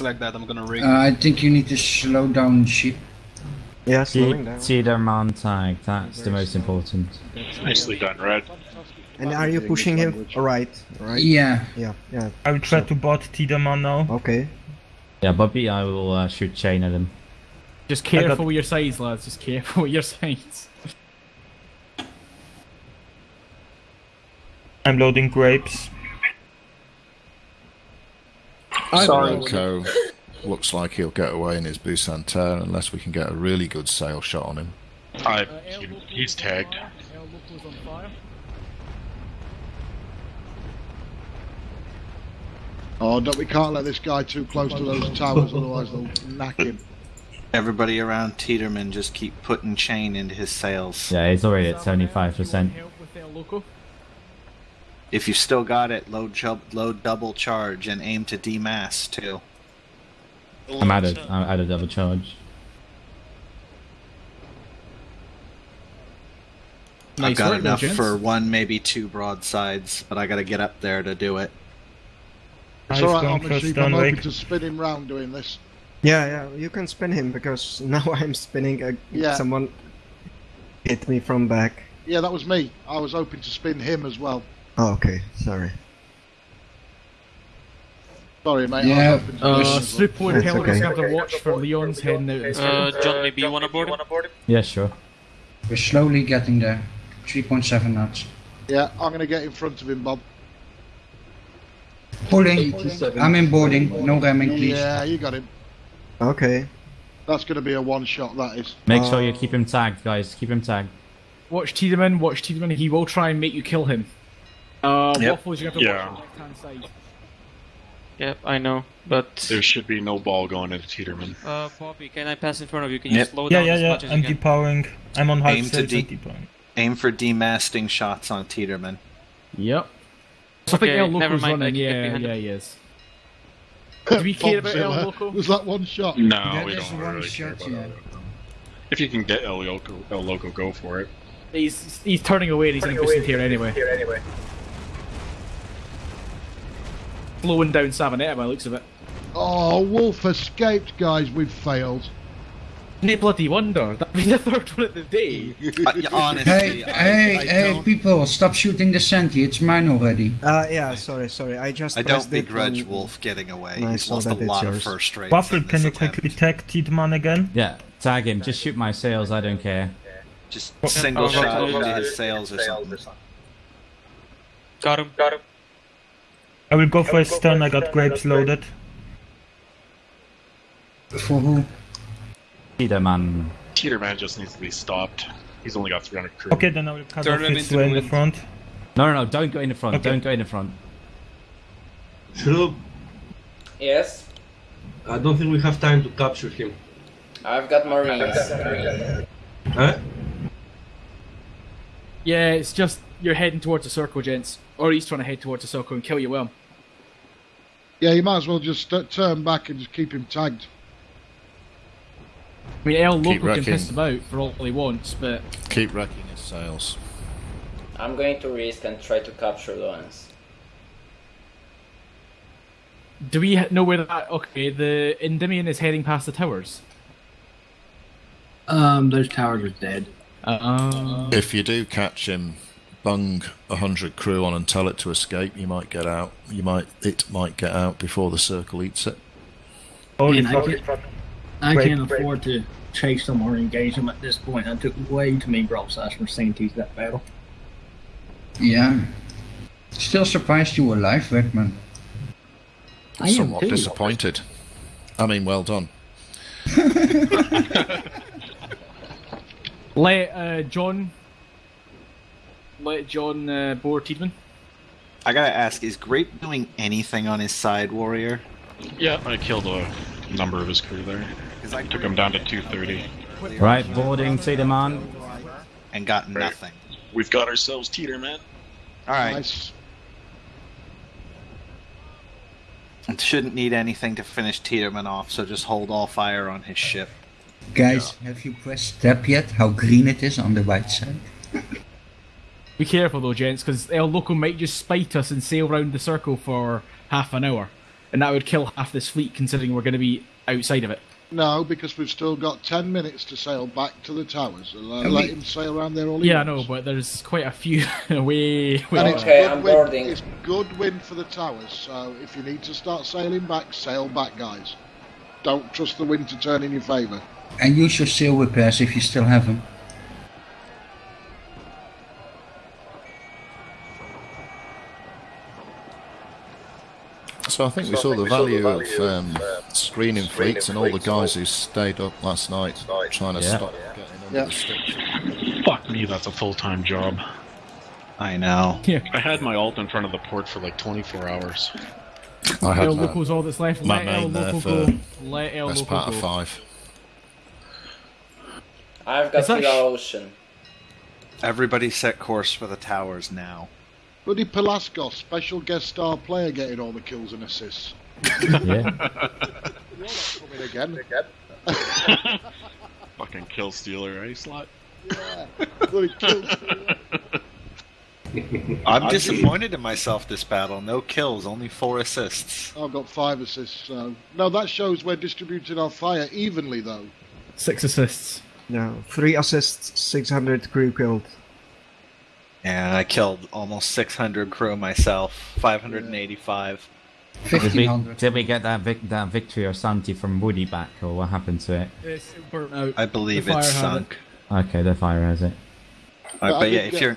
like that, I'm gonna rig. Uh, I think you need to slow down ship. Yeah, slowing Keep down. Tiedemann tagged, that's the most important. Nicely done, Red. And are you pushing him? Alright, right. Yeah. Yeah, yeah. I will try to bot Tiedemann now. Okay. Yeah, Bobby, I will uh, shoot chain at him. Just careful got- with your sides, lads. Just careful with your sides. I'm loading grapes. Soroko looks like he'll get away in his Busan turn unless we can get a really good sail shot on him. I, he, he's tagged. Oh, don't, we can't let this guy too close to those towers, otherwise they'll knack him. Everybody around Teeterman just keep putting chain into his sails. Yeah, he's already at 75%. If you've still got it, load, chub- load double charge and aim to demast too. I'm at a, I'm at a double charge. I've got work enough gents. for one, maybe two broadsides, but I gotta get up there to do it. It's alright, going Omni first Sheep, down, I'm hoping Wake. to spin him round doing this. Yeah, yeah, you can spin him because now I'm spinning. A, Yeah. Someone hit me from back. Yeah, that was me. I was hoping to spin him as well. Oh, okay, sorry. Sorry, mate. Yeah, I was hoping to Uh, spin him as well. Strupo and That's Pelicans okay. have to watch for Leon's heading out. as well. Uh, John, maybe you wanna board him? Yeah, sure. We're slowly getting there. 3.7 knots. Yeah, I'm going to get in front of him, Bob. Boarding. I'm in boarding. No ramming, please. Yeah, you got him. Okay. That's going to be a one shot, that is. Make sure you keep him tagged, guys. Keep him tagged. Watch Tiedemann, watch Tiedemann. He will try and make you kill him. Uh, Yep. Waffles, you're gonna have to Yeah. watch the left hand side. Yep, I know, but... There should be no ball going into Teeterman. Uh, Poppy, can I pass in front of you? Can you Yep. slow Yeah, down yeah, as yeah. much as I'm you can? depowering. I'm on hard Aim to sails de- depowering. Aim for demasting shots on Teeterman. Yep. So I think Okay, El never mind, running. can get Yeah, behind yeah, him. he is. Do we care about El Bombzilla. Loco? Was that one shot? No, That we don't one really care about yeah. that. If you can get El Loco, El Loco, go for it. He's he's turning away. and He's in Christian here anyway. Slowing down Savonetta by the looks of it. Oh, Wolf escaped, guys. We've failed. No bloody wonder. That'd be the third one of the day. Uh, honestly, Hey, I, hey, I hey, don't, people, stop shooting the Senti. It's mine already. Uh, yeah, sorry, sorry. I just I pressed don't it begrudge when- Wolf getting away. I He's lost a that it's lot of first rates. Waffle, can you attempt. quickly tag Tiedemann again? Yeah, tag him. Just shoot my sails, I don't care. Just single Oh, shot right. into his sails or something. Got him, got him. I will go for a stern. I got grapes loaded. For who? Tiedemann. Teeterman just needs to be stopped. He's only got 300 crew. Okay, then I will cut Turn off him his into way the in the front. No, no, no, don't go in the front. Okay. Don't go in the front. Shrew, Yes, I don't think we have time to capture him. I've got Marines. Huh? Yeah, it's just you're heading towards the circle, gents. Or he's trying to head towards the circle and kill you well. Yeah, you might as well just uh, turn back and just keep him tagged. I mean, El Keep Loco can wrecking. piss about for all he wants, but Keep wrecking his sails. I'm going to risk and try to capture Lawrence. do we know where that? Okay, the Endymion is heading past the towers. Um, those towers are dead. Uh, If you do catch him, bung a hundred crew on and tell it to escape. You might get out. You might. It might get out before the circle eats it. Holy Man, I, can't, I Great, can't great. afford to chase them or engage them at this point. I took way too many broadsides from Sainties that battle. Yeah. Still surprised you were alive, Redman. I am Somewhat too. disappointed. I mean, well done. let uh, John. Let John uh, board Tiedemann. I gotta ask, is Grape doing anything on his side, Warrior? Yeah, I killed a number of his crew there. I Took him down to 230. Right, boarding Tiedemann. and got nothing. We've got ourselves Teeterman. Alright, Nice. it shouldn't need anything to finish Teeterman off, so just hold all fire on his ship. Guys, have you pressed tab yet? How green it is on the right side? Be careful though, gents, because El Loco might just spite us and sail round the circle for half an hour. and that would kill half this fleet, considering we're going to be outside of it. No, because we've still got 10 minutes to sail back to the towers. Uh, Can let we- him sail around there all he Yeah, I know, but there's quite a few way. way And it's Okay, good I'm wind, boarding. It's good wind for the towers, so if you need to start sailing back, sail back, guys. Don't trust the wind to turn in your favour. And use your sail repairs if you still have them. So I think we saw the value of um, screening fleets and all the guys who stayed up last night trying to Yeah. stop getting under Yeah. the. Fuck me, that's a full time job. I know. Yeah. I had my alt in front of the port for like 24 hours. I had El my, Loco's all that's left. my Let El main there for go. Let El best Loco part of five. I've got Is that Ocean. Everybody set course for the towers now. Buddy Pelasgos, special guest star player getting all the kills and assists. Yeah. You're coming again. again. Fucking kill stealer, eh, slut? Yeah. Bloody kills. I'm disappointed in myself this battle. No kills, only four assists. I've got five assists, so. No, that shows we're distributing our fire evenly, though. Six assists. Yeah, three assists, 600 crew killed. And I killed almost 600 crew myself. 585. Did we, did we get that vic- that victory or Santi from Woody back, or what happened to it? It's burnt out. I believe The it's fire had sunk. Okay, the fire has it. Uh, But but yeah, if get- you're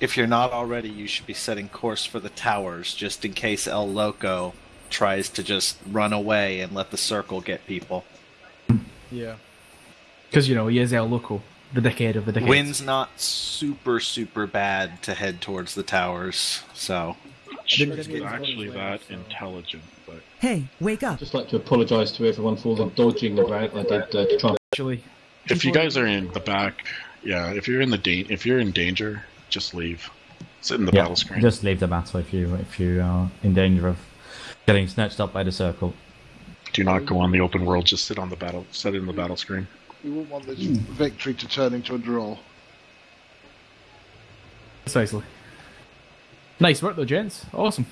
if you're not already, you should be setting course for the towers, just in case El Loco tries to just run away and let the circle get people. Yeah. Because, you know, he is El Loco, the dickhead of the dickheads. Wind's not super super bad to head towards the towers, so Sure, Didn't it's actually that so- intelligent, but Hey, wake up. i just like to apologise to everyone for all the dodging about I did uh, to try and Actually. if you guys are in the back, yeah, if you're in the da- if you're in danger, just leave. Sit in the yeah, battle screen. just leave the battle if you if you are in danger of getting snatched up by the circle. Do not go on the open world. Just sit on the battle. Sit in the battle screen. We wouldn't want this victory to turn into a draw. Precisely. Nice work, though, gents. Awesome.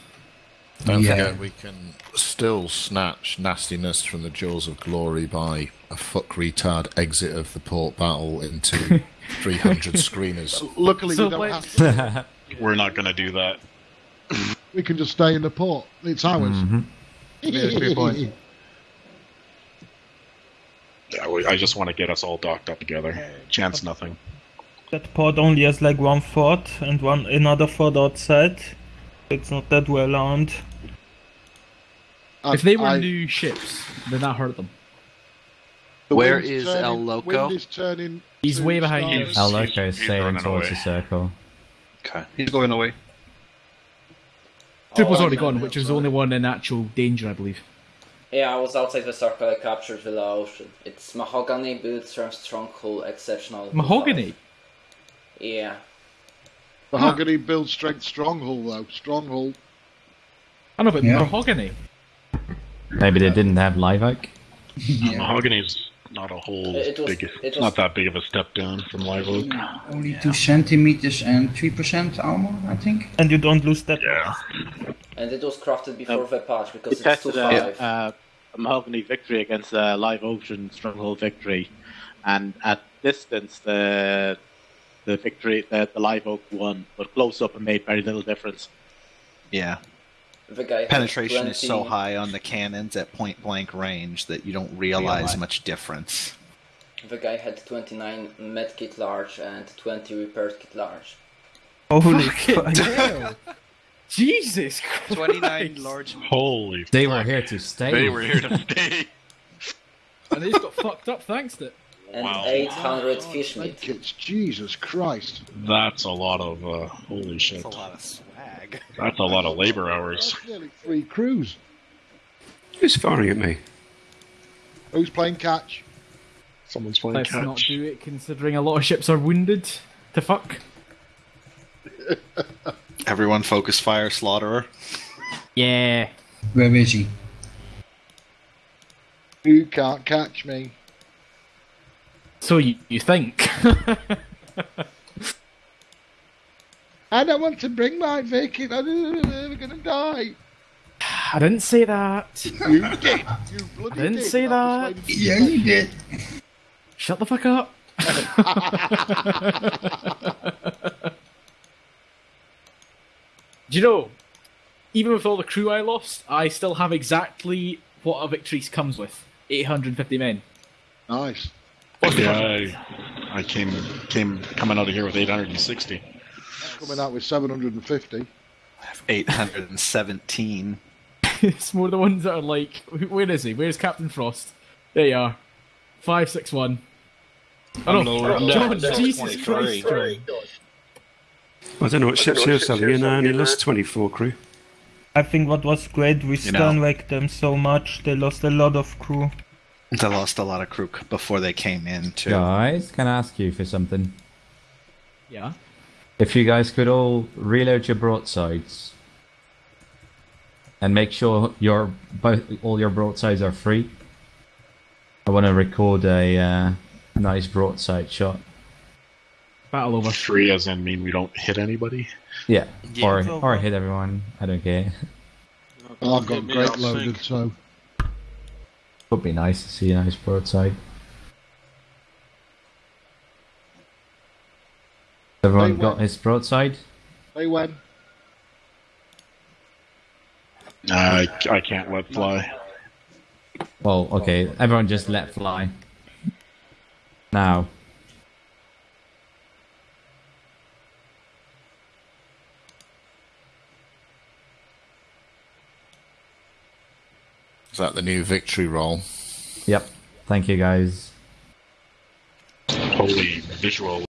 Don't Yeah. forget, we can still snatch nastiness from the jaws of glory by a fuck retard exit of the port battle into 300 screeners. Luckily, So we don't wait- have to. We're not going to do that. We can just stay in the port. It's ours. Mhm. Yeah, good point. Yeah, we, I just want to get us all docked up together. Chance nothing. That pod only has like one fort and one another fort outside. It's not that well armed. If they were I- new ships, then that hurt them. the Where wind's turning- El Loco? Wind is turning. He's way behind you. stars. El Loco is sailing towards away. the circle. okay. He's going away. Triple's Oh, already gone, which is the only one in actual danger, I believe. Yeah, I was outside the circle. I captured Villa Ocean. It's mahogany, Bootstrap, Stronghold, exceptional. Mahogany? Yeah. Mahogany build strength stronghold though. Stronghold. I know, but Yeah. mahogany. Maybe they didn't have live oak. Yeah. Mahogany's not a whole It was- big. it it's was- not that big of a step down from live oak. Only 2 centimeters and 3% armor, I think. And you don't lose that. Yeah. And it was crafted before Um, the patch We because it's tested 2.5. a, uh, a mahogany victory against a live ocean stronghold victory, and at distance the the victory the, the live oak won, but close up it made very little difference. Yeah. The guy had Penetration is so high on the cannons at point blank range that you don't realize much difference. The guy had 29 medkit large and 20 repair kit large. Holy Fucking fuck. hell. Jesus Christ. 29 large. Holy. They fuck. were here to stay. They were here to stay. And they just got fucked up thanks to it. And Wow. 800 fish meat. Kids, Jesus Christ. That's a lot of uh, holy shit. That's a lot of swag. That's a lot of labor hours. That's nearly three crews. Who's firing at me? Who's playing catch? Someone's playing catch. Let's not do it, considering a lot of ships are wounded. To fuck. Everyone focus fire slaughterer. Yeah. Where is he? You can't catch me. So you, you think. I don't want to bring my Vic in. I'm going to die. I didn't say that. You did. You bloody I didn't did. say that. Yeah, you did. Shut the fuck up. Do you know, even with all the crew I lost, I still have exactly what a victory comes with 850 men. Nice. Yeah, I, I came came coming out of here with 860. Coming out with 750. I have 817. it's more the ones that are like, where is he? Where's Captain Frost? There you are. 561. Oh, I'm no. lower on John, that. Jesus Christ, John. I don't know what ships you're selling. You know, only lost 24 crew. I think what was great, we You know. stun them so much, they lost a lot of crew. They lost a lot of crew before they came in, too. Guys, can I ask you for something? Yeah. If you guys could all reload your broadsides and make sure your both all your broadsides are free. I want to record a uh, nice broadside shot. Battle over. Free as in mean we don't hit anybody. Yeah, Yeah, or it's or hit everyone. I don't care. Oh, I've got great loaded, so. Would be nice to see a nice broadside. Everyone got when- his broadside. They win. I, I can't let fly. Well, okay, everyone just let fly. Now. Is that the new victory roll? Yep. Thank you guys. Holy visual